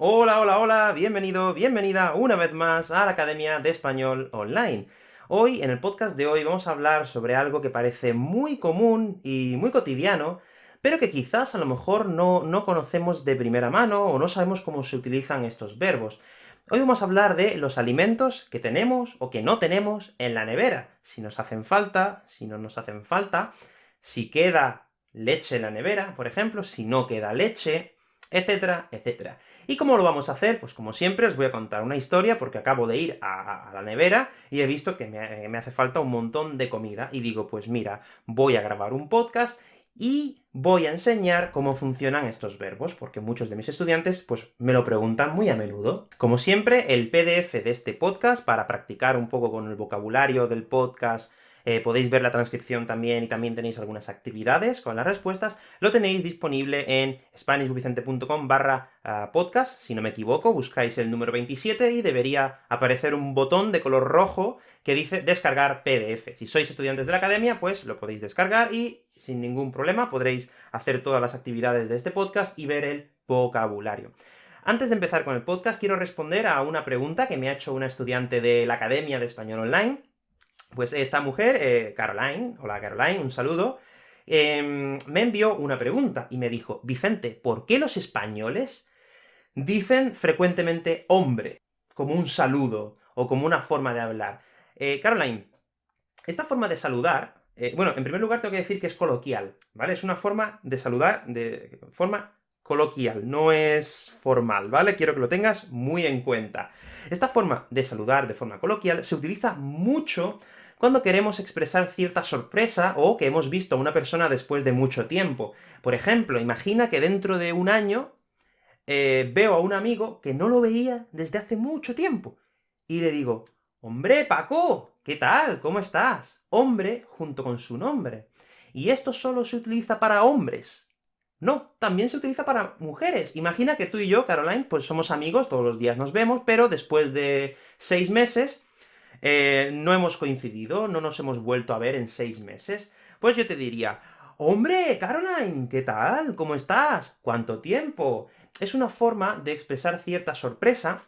Hola, hola, hola, bienvenido, bienvenida una vez más a la Academia de Español Online. Hoy, en el podcast de hoy, vamos a hablar sobre algo que parece muy común y muy cotidiano, pero que quizás a lo mejor no, no conocemos de primera mano, o no sabemos cómo se utilizan estos verbos. Hoy vamos a hablar de los alimentos que tenemos o que no tenemos en la nevera, si nos hacen falta, si no nos hacen falta, si queda leche en la nevera, por ejemplo, si no queda leche, etcétera, etcétera. ¿Y cómo lo vamos a hacer? Pues como siempre os voy a contar una historia, porque acabo de ir a, la nevera y he visto que me, me hace falta un montón de comida, y digo, pues mira, voy a grabar un podcast, y voy a enseñar cómo funcionan estos verbos, porque muchos de mis estudiantes, pues, me lo preguntan muy a menudo. Como siempre, el PDF de este podcast, para practicar un poco con el vocabulario del podcast, eh, podéis ver la transcripción también, y también tenéis algunas actividades con las respuestas, lo tenéis disponible en spanishwithvicente.com barra ah, podcast, si no me equivoco, buscáis el número 27 y debería aparecer un botón de color rojo que dice descargar PDF. Si sois estudiantes de la academia, pues lo podéis descargar y sin ningún problema podréis hacer todas las actividades de este podcast y ver el vocabulario. Antes de empezar con el podcast, quiero responder a una pregunta que me ha hecho una estudiante de la Academia de Español Online, pues esta mujer, eh, Caroline, hola Caroline, un saludo, em, me envió una pregunta, y me dijo, Vicente, ¿por qué los españoles dicen frecuentemente hombre, como un saludo, o como una forma de hablar? Eh, Caroline, esta forma de saludar, eh, bueno, en primer lugar tengo que decir que es coloquial, ¿vale? Es una forma de saludar de forma coloquial, no es formal, ¿vale? Quiero que lo tengas muy en cuenta. Esta forma de saludar de forma coloquial se utiliza mucho cuando queremos expresar cierta sorpresa, o que hemos visto a una persona después de mucho tiempo. Por ejemplo, imagina que dentro de un año eh, veo a un amigo que no lo veía desde hace mucho tiempo, y le digo, ¡Hombre, Paco! ¿Qué tal? ¿Cómo estás? Hombre junto con su nombre. Y esto solo se utiliza para hombres. No, también se utiliza para mujeres. Imagina que tú y yo, Caroline, pues somos amigos, todos los días nos vemos, pero después de seis meses eh, no hemos coincidido, no nos hemos vuelto a ver en seis meses, pues yo te diría, ¡Hombre, Caroline! ¿Qué tal? ¿Cómo estás? ¿Cuánto tiempo? Es una forma de expresar cierta sorpresa,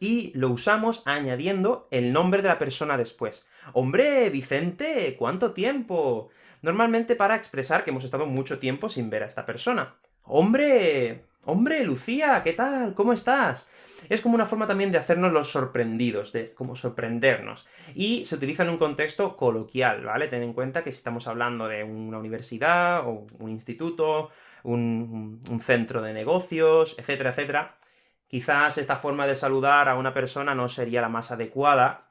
y lo usamos añadiendo el nombre de la persona después. ¡Hombre, Vicente! ¿Cuánto tiempo? Normalmente para expresar que hemos estado mucho tiempo sin ver a esta persona. ¡Hombre! ¡Hombre, Lucía! ¿Qué tal? ¿Cómo estás? Es como una forma también de hacernos los sorprendidos, de como sorprendernos. Y se utiliza en un contexto coloquial, ¿vale? Ten en cuenta que si estamos hablando de una universidad, o un instituto, un, un centro de negocios, etcétera, etcétera, quizás esta forma de saludar a una persona no sería la más adecuada.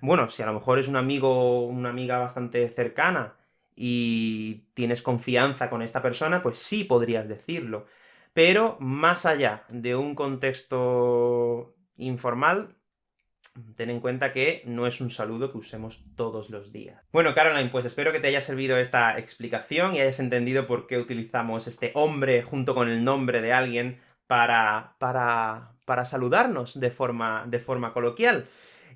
Bueno, si a lo mejor es un amigo una amiga bastante cercana, y tienes confianza con esta persona, pues sí podrías decirlo. Pero más allá de un contexto informal, ten en cuenta que no es un saludo que usemos todos los días. Bueno, Caroline, pues espero que te haya servido esta explicación y hayas entendido por qué utilizamos este hombre junto con el nombre de alguien para, para, para saludarnos de forma, de forma coloquial.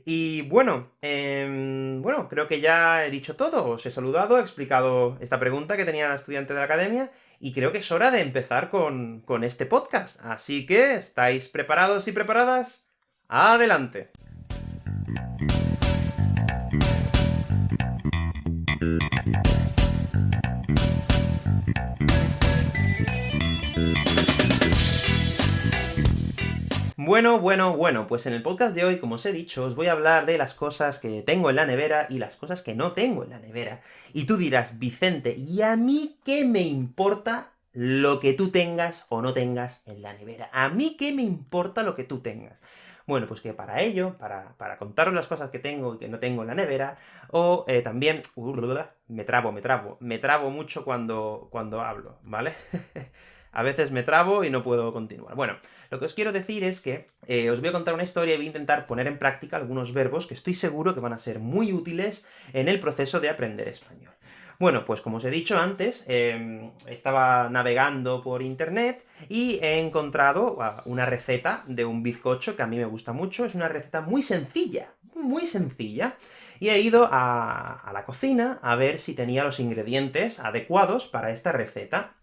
Y bueno, em, bueno, creo que ya he dicho todo, os he saludado, he explicado esta pregunta que tenía la estudiante de la academia, y creo que es hora de empezar con, con este podcast. Así que, ¿estáis preparados y preparadas? ¡Adelante! Bueno, bueno, bueno, pues en el podcast de hoy, como os he dicho, os voy a hablar de las cosas que tengo en la nevera y las cosas que no tengo en la nevera. Y tú dirás, Vicente, ¿y a mí qué me importa lo que tú tengas o no tengas en la nevera? ¿A mí qué me importa lo que tú tengas? Bueno, pues que para ello, para, para contaros las cosas que tengo y que no tengo en la nevera, o eh, también... me trabo, me trabo, me trabo mucho cuando, cuando hablo, ¿vale? a veces me trabo y no puedo continuar. Bueno, lo que os quiero decir es que eh, os voy a contar una historia y voy a intentar poner en práctica algunos verbos que estoy seguro que van a ser muy útiles en el proceso de aprender español. Bueno, pues como os he dicho antes, em, estaba navegando por internet y he encontrado ah, una receta de un bizcocho que a mí me gusta mucho, es una receta muy sencilla, muy sencilla, y he ido a, a la cocina a ver si tenía los ingredientes adecuados para esta receta.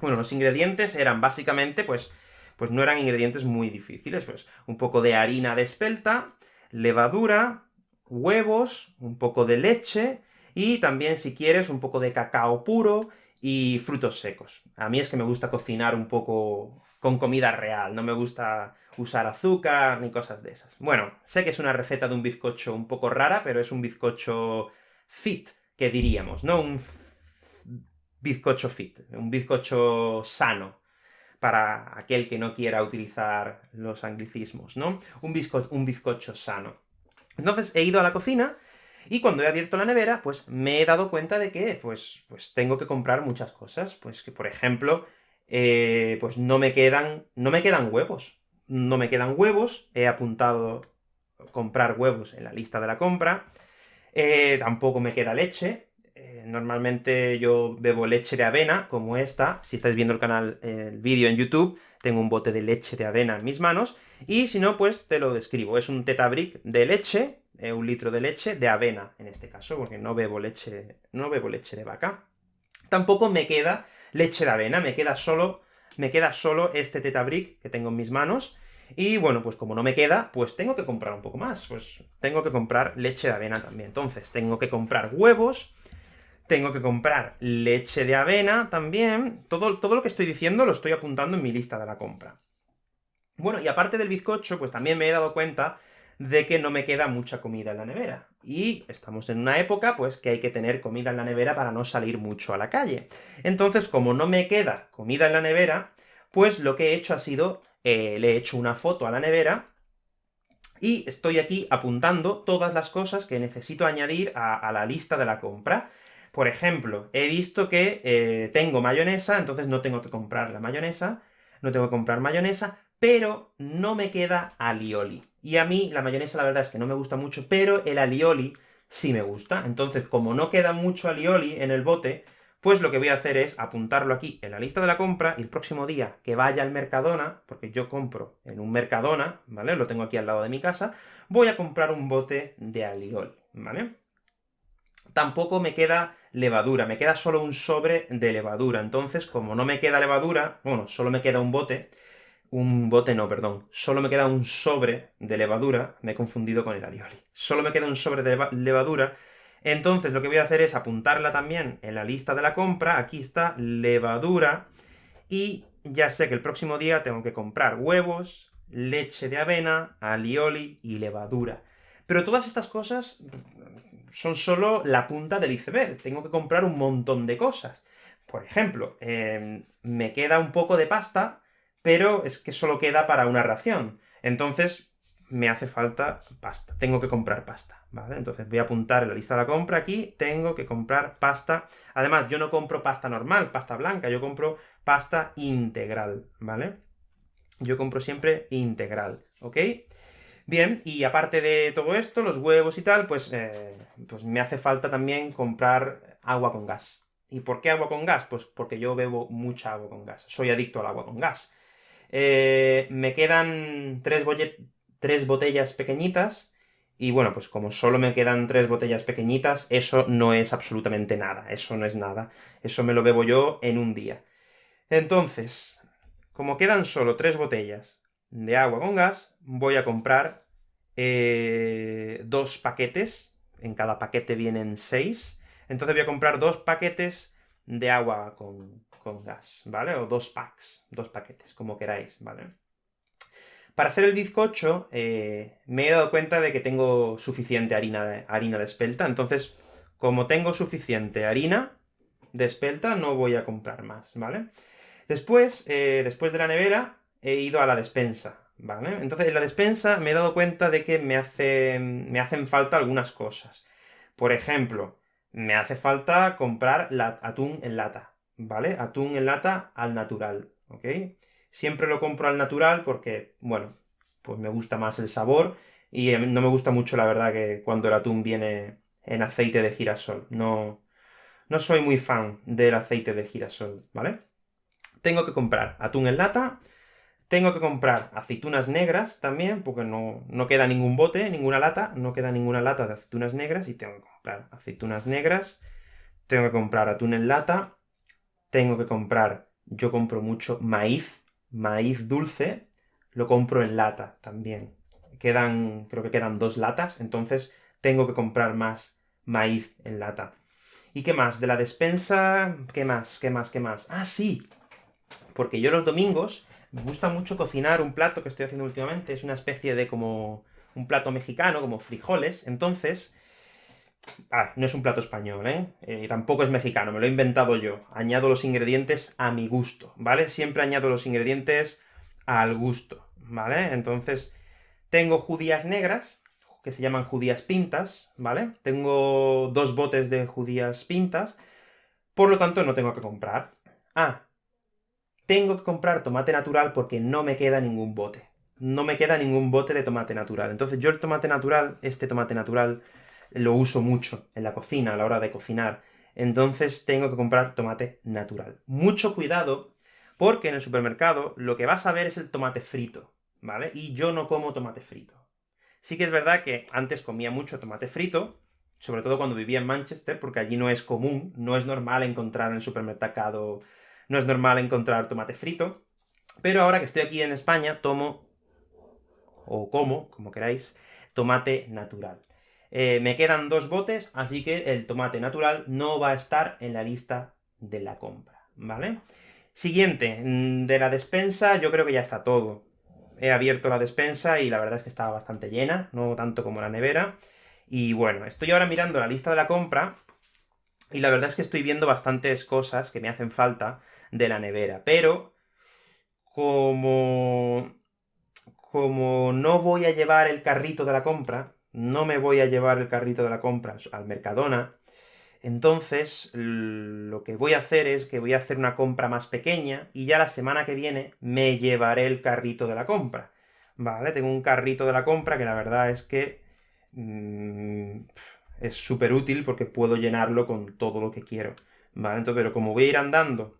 Bueno, los ingredientes eran básicamente, pues, pues no eran ingredientes muy difíciles, pues un poco de harina de espelta, levadura, huevos, un poco de leche, y también, si quieres, un poco de cacao puro, y frutos secos. A mí es que me gusta cocinar un poco con comida real, no me gusta usar azúcar ni cosas de esas. Bueno, sé que es una receta de un bizcocho un poco rara, pero es un bizcocho fit, que diríamos, ¿no? Un bizcocho fit, un bizcocho sano, para aquel que no quiera utilizar los anglicismos, ¿no? Un, bizco un bizcocho sano. Entonces he ido a la cocina, y cuando he abierto la nevera, pues me he dado cuenta de que, pues, pues tengo que comprar muchas cosas, pues que, por ejemplo, eh, pues no me quedan, no me quedan huevos. No me quedan huevos, he apuntado comprar huevos en la lista de la compra, eh, tampoco me queda leche, eh, normalmente yo bebo leche de avena, como esta, si estáis viendo el canal, el vídeo en YouTube, tengo un bote de leche de avena en mis manos, y si no, pues te lo describo, es un tetabric de leche, un litro de leche, de avena, en este caso, porque no bebo leche, no bebo leche de vaca. Tampoco me queda leche de avena, me queda solo, me queda solo este tetabric que tengo en mis manos, y bueno, pues como no me queda, pues tengo que comprar un poco más, pues tengo que comprar leche de avena también. Entonces, tengo que comprar huevos, tengo que comprar leche de avena también, todo, todo lo que estoy diciendo lo estoy apuntando en mi lista de la compra. Bueno, y aparte del bizcocho, pues también me he dado cuenta de que no me queda mucha comida en la nevera. Y estamos en una época, pues, que hay que tener comida en la nevera para no salir mucho a la calle. Entonces, como no me queda comida en la nevera, pues lo que he hecho ha sido, eh, le he hecho una foto a la nevera, y estoy aquí apuntando todas las cosas que necesito añadir a, la lista de la compra. Por ejemplo, he visto que eh, tengo mayonesa, entonces no tengo que comprar la mayonesa, no tengo que comprar mayonesa, pero no me queda alioli. Y a mí la mayonesa la verdad es que no me gusta mucho, pero el alioli sí me gusta. Entonces, como no queda mucho alioli en el bote, pues lo que voy a hacer es apuntarlo aquí en la lista de la compra, y el próximo día que vaya al Mercadona, porque yo compro en un Mercadona, ¿vale? Lo tengo aquí al lado de mi casa, voy a comprar un bote de alioli, ¿vale? Tampoco me queda levadura, me queda solo un sobre de levadura, entonces, como no me queda levadura, bueno, solo me queda un bote, un bote no, perdón, solo me queda un sobre de levadura, me he confundido con el alioli, solo me queda un sobre de levadura, entonces lo que voy a hacer es apuntarla también en la lista de la compra, aquí está, levadura, y ya sé que el próximo día tengo que comprar huevos, leche de avena, alioli y levadura. Pero todas estas cosas son solo la punta del iceberg, tengo que comprar un montón de cosas. Por ejemplo, em, me queda un poco de pasta, pero es que solo queda para una ración. Entonces, me hace falta pasta, tengo que comprar pasta, ¿vale? Entonces voy a apuntar en la lista de la compra aquí, tengo que comprar pasta. Además, yo no compro pasta normal, pasta blanca, yo compro pasta integral, ¿vale? Yo compro siempre integral, ¿ok? Bien, y aparte de todo esto, los huevos y tal, pues, eh, pues me hace falta también comprar agua con gas. ¿Y por qué agua con gas? Pues porque yo bebo mucha agua con gas, soy adicto al agua con gas. Eh, me quedan tres, tres botellas pequeñitas, y bueno, pues como solo me quedan tres botellas pequeñitas, eso no es absolutamente nada, eso no es nada. Eso me lo bebo yo en un día. Entonces, como quedan solo tres botellas de agua con gas, voy a comprar eh, dos paquetes, en cada paquete vienen seis, entonces voy a comprar dos paquetes de agua con, con gas, ¿vale? O dos packs, dos paquetes, como queráis, ¿vale? Para hacer el bizcocho, eh, me he dado cuenta de que tengo suficiente harina de, harina de espelta, entonces, como tengo suficiente harina de espelta, no voy a comprar más, ¿vale? Después, eh, después de la nevera, he ido a la despensa, ¿vale? Entonces, en la despensa me he dado cuenta de que me, hace, me hacen falta algunas cosas. Por ejemplo, me hace falta comprar atún en lata. ¿vale? Atún en lata al natural, ¿ok? Siempre lo compro al natural porque, bueno, pues me gusta más el sabor, y em, no me gusta mucho, la verdad, que cuando el atún viene en aceite de girasol. No, no soy muy fan del aceite de girasol, ¿vale? Tengo que comprar atún en lata, tengo que comprar aceitunas negras también, porque no, no queda ningún bote, ninguna lata, no queda ninguna lata de aceitunas negras, y tengo que comprar aceitunas negras, tengo que comprar atún en lata, tengo que comprar, yo compro mucho maíz, maíz dulce, lo compro en lata también. Quedan, creo que quedan dos latas, entonces tengo que comprar más maíz en lata. ¿Y qué más? De la despensa, ¿qué más? ¿Qué más? ¿Qué más? ¡Ah, sí! Porque yo los domingos me gusta mucho cocinar un plato que estoy haciendo últimamente, es una especie de como un plato mexicano, como frijoles, entonces... Ah, no es un plato español, ¿eh? ¿eh? Tampoco es mexicano, me lo he inventado yo. Añado los ingredientes a mi gusto, ¿vale? Siempre añado los ingredientes al gusto, ¿vale? Entonces, tengo judías negras, que se llaman judías pintas, ¿vale? Tengo dos botes de judías pintas, por lo tanto no tengo que comprar. Ah, tengo que comprar tomate natural porque no me queda ningún bote. No me queda ningún bote de tomate natural. Entonces yo el tomate natural, este tomate natural, lo uso mucho en la cocina, a la hora de cocinar. Entonces tengo que comprar tomate natural. Mucho cuidado, porque en el supermercado lo que vas a ver es el tomate frito, ¿vale? Y yo no como tomate frito. Sí que es verdad que antes comía mucho tomate frito, sobre todo cuando vivía en Manchester, porque allí no es común, no es normal encontrar en el supermercado no es normal encontrar tomate frito, pero ahora que estoy aquí en España, tomo, o como, como queráis, tomate natural. Eh, me quedan dos botes, así que el tomate natural no va a estar en la lista de la compra, ¿vale? Siguiente, mm, de la despensa yo creo que ya está todo. He abierto la despensa y la verdad es que estaba bastante llena, no tanto como la nevera. Y bueno, estoy ahora mirando la lista de la compra, y la verdad es que estoy viendo bastantes cosas que me hacen falta, de la nevera. Pero, como... como no voy a llevar el carrito de la compra, no me voy a llevar el carrito de la compra al Mercadona, entonces lo que voy a hacer es que voy a hacer una compra más pequeña, y ya la semana que viene me llevaré el carrito de la compra. ¿Vale? Tengo un carrito de la compra que la verdad es que... Mm, es súper útil porque puedo llenarlo con todo lo que quiero. ¿Vale? Entonces, pero como voy a ir andando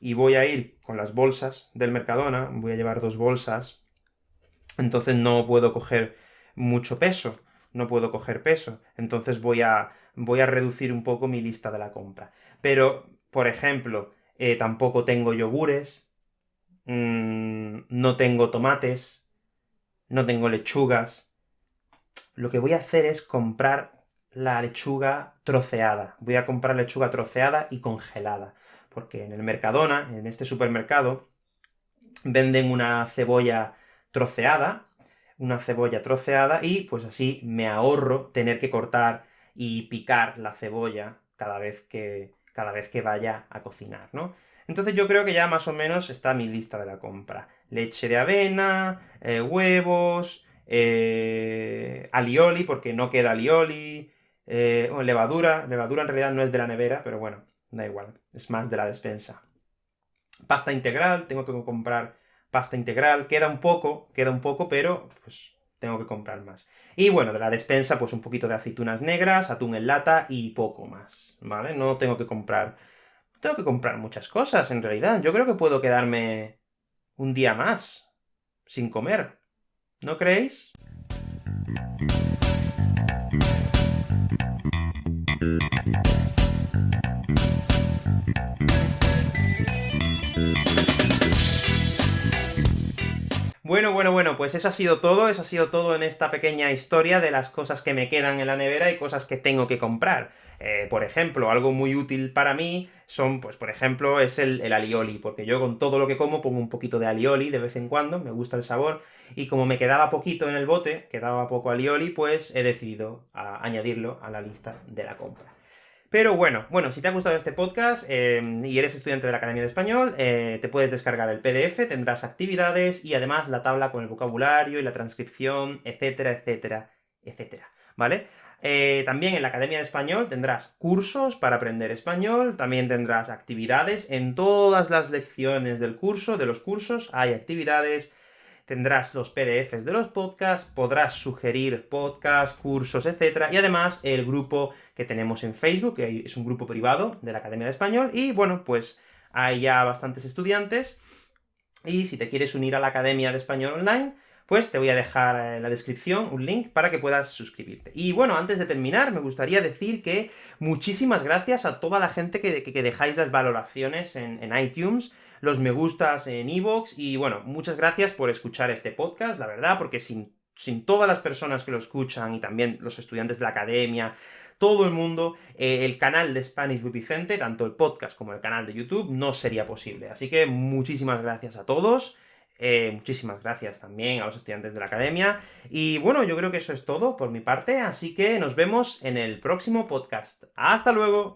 y voy a ir con las bolsas del Mercadona, voy a llevar dos bolsas, entonces no puedo coger mucho peso, no puedo coger peso, entonces voy a, voy a reducir un poco mi lista de la compra. Pero, por ejemplo, eh, tampoco tengo yogures, mmm, no tengo tomates, no tengo lechugas. Lo que voy a hacer es comprar la lechuga troceada. Voy a comprar lechuga troceada y congelada porque en el Mercadona, en este supermercado, venden una cebolla troceada, una cebolla troceada, y pues así me ahorro tener que cortar y picar la cebolla cada vez que, cada vez que vaya a cocinar, ¿no? Entonces yo creo que ya más o menos está mi lista de la compra. Leche de avena, eh, huevos, eh, alioli, porque no queda alioli, eh, levadura, levadura en realidad no es de la nevera, pero bueno, da igual, es más de la despensa. Pasta integral, tengo que comprar pasta integral, queda un poco, queda un poco, pero pues tengo que comprar más. Y bueno, de la despensa, pues un poquito de aceitunas negras, atún en lata y poco más, ¿vale? No tengo que comprar... Tengo que comprar muchas cosas, en realidad. Yo creo que puedo quedarme un día más sin comer. ¿No creéis? Bueno, bueno, bueno, pues eso ha sido todo, eso ha sido todo en esta pequeña historia de las cosas que me quedan en la nevera y cosas que tengo que comprar. Eh, por ejemplo, algo muy útil para mí son, pues por ejemplo, es el, el, alioli, porque yo con todo lo que como pongo un poquito de alioli de vez en cuando, me gusta el sabor, y como me quedaba poquito en el bote, quedaba poco alioli, pues he decidido añadirlo a la lista de la compra. Pero bueno, bueno, si te ha gustado este podcast eh, y eres estudiante de la Academia de Español, eh, te puedes descargar el PDF, tendrás actividades y además la tabla con el vocabulario y la transcripción, etcétera, etcétera, etcétera, ¿vale? Eh, también en la Academia de Español tendrás cursos para aprender español, también tendrás actividades en todas las lecciones del curso, de los cursos, hay actividades, tendrás los PDFs de los podcasts, podrás sugerir podcasts, cursos, etc. Y además el grupo que tenemos en Facebook, que es un grupo privado de la Academia de Español, y bueno, pues hay ya bastantes estudiantes, y si te quieres unir a la Academia de Español Online, pues te voy a dejar en la descripción un link para que puedas suscribirte. Y bueno, antes de terminar, me gustaría decir que muchísimas gracias a toda la gente que, dejáis las valoraciones en, iTunes, los me gustas en iVoox, y bueno, muchas gracias por escuchar este podcast, la verdad, porque sin, sin todas las personas que lo escuchan, y también los estudiantes de la academia, todo el mundo, eh, el canal de Spanish with Vicente, tanto el podcast como el canal de YouTube, no sería posible. Así que muchísimas gracias a todos, eh, muchísimas gracias también a los estudiantes de la academia, y bueno, yo creo que eso es todo por mi parte, así que nos vemos en el próximo podcast. ¡Hasta luego!